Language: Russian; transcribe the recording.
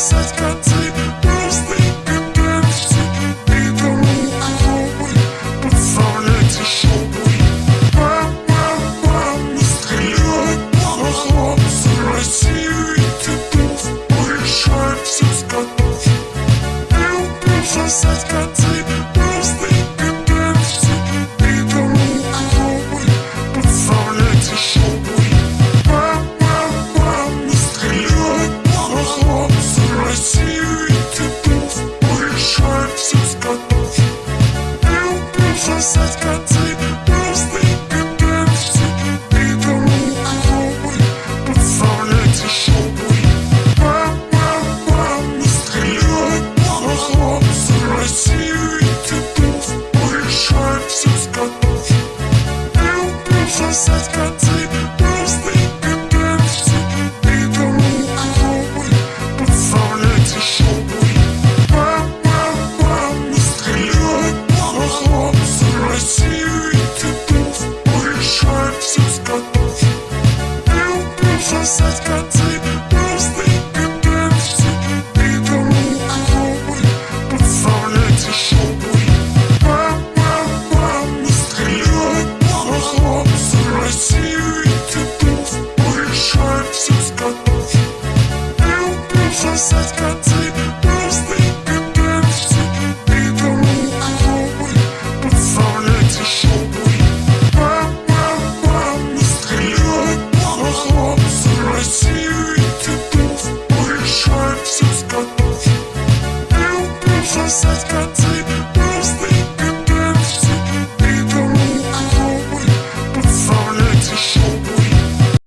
бросать концы Быстренько перечти Никому угробы Подставляйте шубы Пам-пам-пам Стреляют по хлопцы России such good tea. писать коты Быстрый и пепси И дорогу ломы Подставляйте шубы Пам-пам-пам и китов Решаем such good